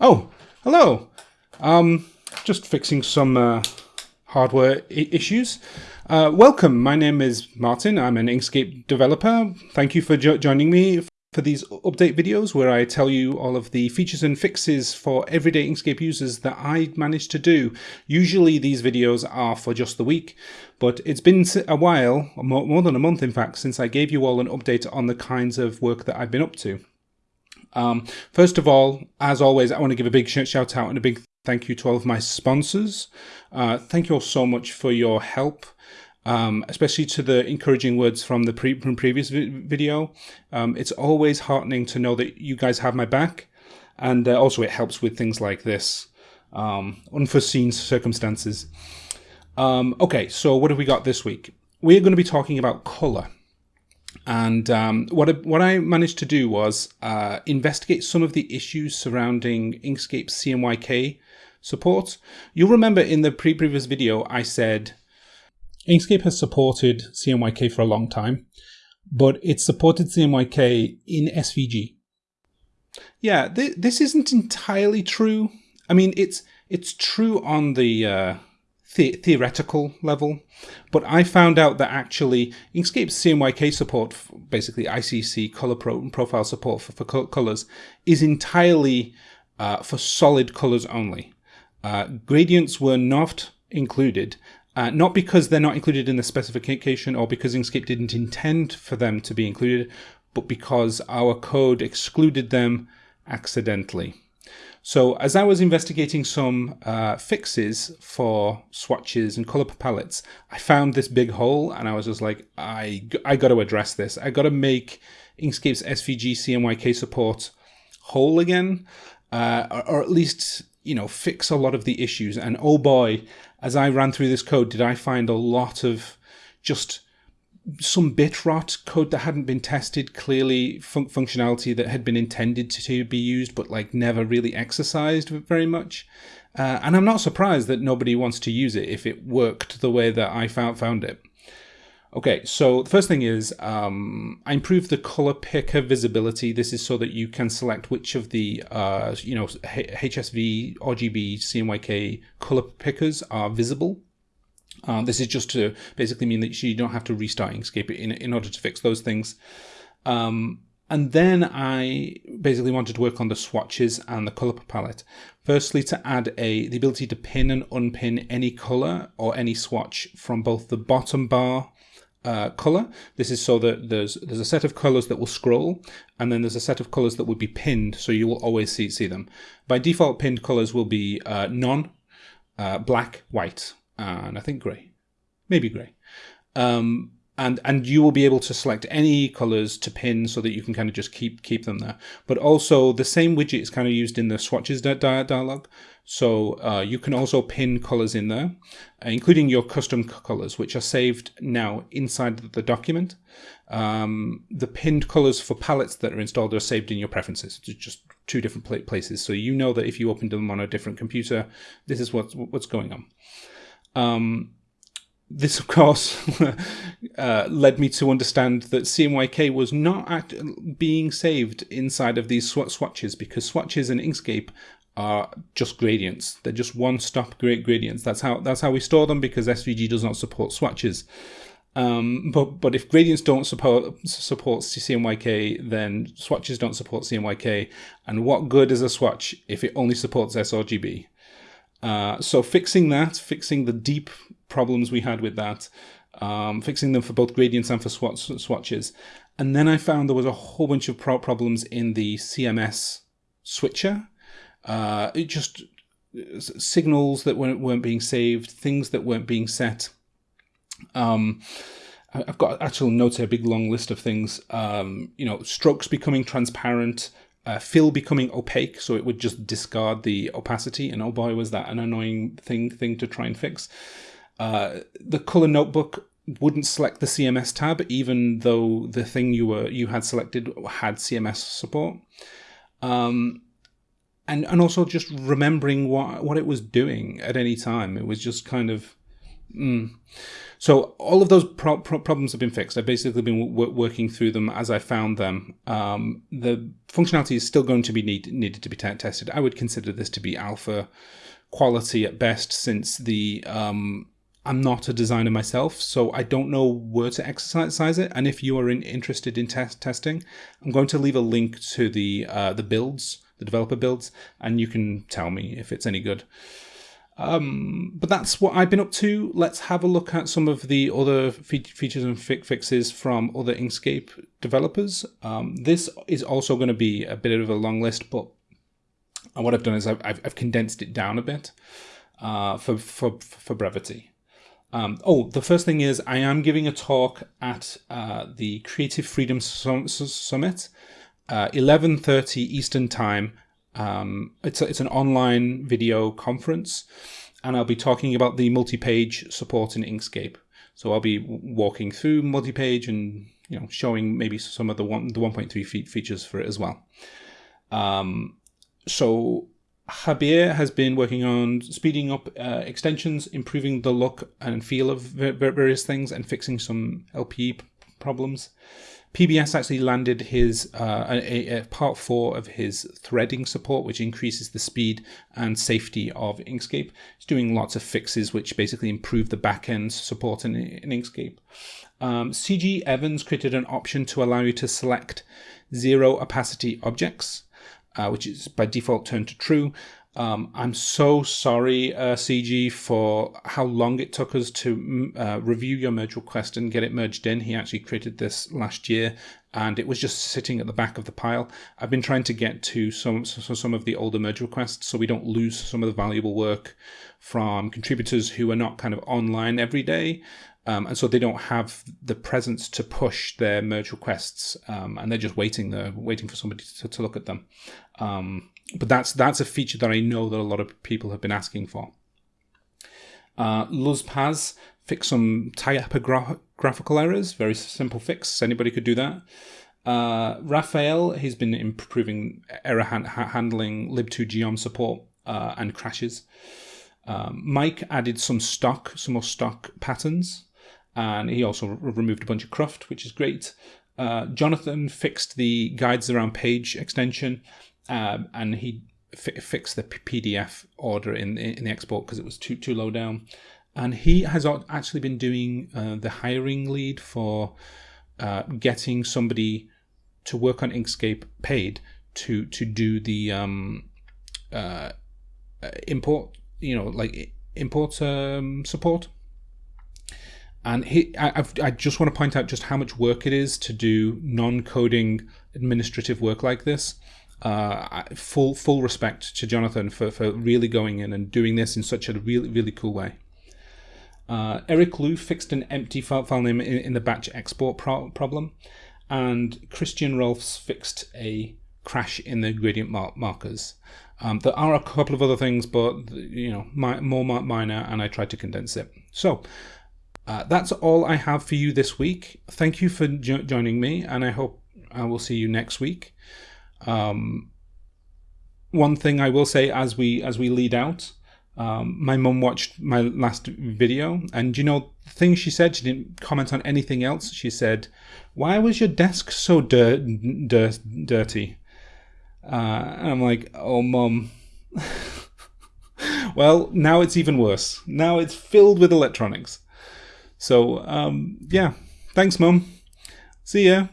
Oh, hello. Um, just fixing some uh, hardware issues. Uh, welcome. My name is Martin. I'm an Inkscape developer. Thank you for jo- joining me for these update videos where I tell you all of the features and fixes for everyday Inkscape users that I managed to do. Usually these videos are for just the week, but it's been a while, more than a month in fact, since I gave you all an update on the kinds of work that I've been up to. Um, first of all, as always, I want to give a big shout out and a big thank you to all of my sponsors. Uh, thank you all so much for your help. Um, especially to the encouraging words from the pre- from previous vi- video. Um, it's always heartening to know that you guys have my back, and uh, also it helps with things like this, um, unforeseen circumstances. Um, okay, so what have we got this week? We're going to be talking about color. And um, what I, what I managed to do was uh, investigate some of the issues surrounding Inkscape CMYK support. You'll remember in the pre previous video I said Inkscape has supported CMYK for a long time, but it supported CMYK in SVG. Yeah, th- this isn't entirely true. I mean, it's it's true on the uh, the- theoretical level, but I found out that actually Inkscape's CMYK support, basically ICC color pro- profile support for, for co- colors, is entirely uh, for solid colors only. Uh, gradients were not included, uh, not because they're not included in the specification or because Inkscape didn't intend for them to be included, but because our code excluded them accidentally. So as I was investigating some uh, fixes for swatches and color palettes, I found this big hole and I was just like, I, I got to address this. I got to make Inkscape's SVG CMYK support whole again, uh, or, or at least, you know, fix a lot of the issues. And oh boy, as I ran through this code, did I find a lot of just some bit rot code that hadn't been tested clearly fun- functionality that had been intended to be used but like never really exercised very much. Uh, and i'm not surprised that nobody wants to use it if it worked the way that i found found it. Okay so the first thing is um, i improved the color picker visibility. This is so that you can select which of the uh, you know hsv rgb cmyk color pickers are visible uh, this is just to basically mean that you don't have to restart Inkscape in, in order to fix those things. Um, and then I basically wanted to work on the swatches and the color palette. Firstly, to add a the ability to pin and unpin any color or any swatch from both the bottom bar uh, color. This is so that there's there's a set of colors that will scroll, and then there's a set of colors that would be pinned, so you will always see see them. By default, pinned colors will be uh, none, uh, black, white, and I think grey, maybe grey. Um, and and you will be able to select any colors to pin so that you can kind of just keep keep them there. But also the same widget is kind of used in the swatches di- di- dialog, so uh, you can also pin colors in there, uh, including your custom colors, which are saved now inside the document. Um, the pinned colors for palettes that are installed are saved in your preferences. It's just two different places, so you know that if you open them on a different computer, this is what's what's going on. Um, this, of course, uh, led me to understand that CMYK was not act- being saved inside of these sw- swatches because swatches in Inkscape are just gradients. They're just one-stop great gradients. That's how that's how we store them because SVG does not support swatches. Um, but but if gradients don't support support CMYK, then swatches don't support CMYK. And what good is a swatch if it only supports sRGB? Uh, so fixing that, fixing the deep problems we had with that, um, fixing them for both gradients and for swatch, swatches. And then I found there was a whole bunch of pro- problems in the CMS switcher. Uh, it just signals that weren't, weren't being saved, things that weren't being set. Um, I've got actual notes here, a big long list of things. Um, you know, strokes becoming transparent, uh, fill becoming opaque, so it would just discard the opacity. And oh boy, was that an annoying thing thing to try and fix. Uh, the color notebook wouldn't select the CMS tab, even though the thing you were you had selected had CMS support. Um, and and also just remembering what what it was doing at any time. It was just kind of. Mm. So all of those pro pro problems have been fixed. I've basically been working through them as I found them. Um, the functionality is still going to be need needed to be tested. I would consider this to be alpha quality at best, since the um, I'm not a designer myself, so I don't know where to exercise it. And if you are in, interested in test testing, I'm going to leave a link to the uh, the builds, the developer builds, and you can tell me if it's any good. Um, but that's what I've been up to. Let's have a look at some of the other fe features and fi fixes from other Inkscape developers. Um, this is also going to be a bit of a long list, but what I've done is I've, I've condensed it down a bit uh, for, for, for brevity. Um, oh, the first thing is I am giving a talk at uh, the Creative Freedom Summit, 11.30 uh, Eastern Time um, it's, a, it's an online video conference, and I'll be talking about the multi-page support in Inkscape. So I'll be walking through multi-page and you know showing maybe some of the one the 1.3 feet features for it as well. Um, so Javier has been working on speeding up uh, extensions, improving the look and feel of various things, and fixing some LPE problems. PBS actually landed his uh, a, a part four of his threading support, which increases the speed and safety of Inkscape. It's doing lots of fixes, which basically improve the backend support in, in Inkscape. Um, CG Evans created an option to allow you to select zero opacity objects, uh, which is by default turned to true. Um, I'm so sorry, uh, CG, for how long it took us to mm, uh, review your merge request and get it merged in. He actually created this last year, and it was just sitting at the back of the pile. I've been trying to get to some some of the older merge requests so we don't lose some of the valuable work from contributors who are not kind of online every day. Um, and so they don't have the presence to push their merge requests, um, and they're just waiting there, waiting for somebody to, to look at them. Um, but that's that's a feature that I know that a lot of people have been asking for. Uh, Luzpaz fix some typographical errors. Very simple fix. Anybody could do that. Uh, Raphael, he's been improving error hand handling, lib2geom support, uh, and crashes. Um, Mike added some stock, some more stock patterns, and he also removed a bunch of cruft, which is great. Uh, Jonathan fixed the guides around page extension um, and he fixed the PDF order in in the export because it was too too low down. And he has actually been doing uh, the hiring lead for uh, getting somebody to work on Inkscape paid to to do the um, uh, import, you know, like import um, support. And he, I, I just want to point out just how much work it is to do non-coding administrative work like this uh, full full respect to Jonathan for, for really going in and doing this in such a really really cool way. Uh, Eric Liu fixed an empty file, file name in, in, the batch export pro problem, and Christian Rolfs fixed a crash in the gradient mar markers. Um, there are a couple of other things, but you know, my, more minor, and I tried to condense it. So. Uh, that's all I have for you this week. Thank you for jo joining me, and I hope I will see you next week. Um, one thing I will say as we as we lead out, um, my mum watched my last video, and you know the thing she said. She didn't comment on anything else. She said, "Why was your desk so dir dir dirty?" Uh, and I'm like, "Oh, mum." well, now it's even worse. Now it's filled with electronics. So, um, yeah. Thanks, mum. See ya.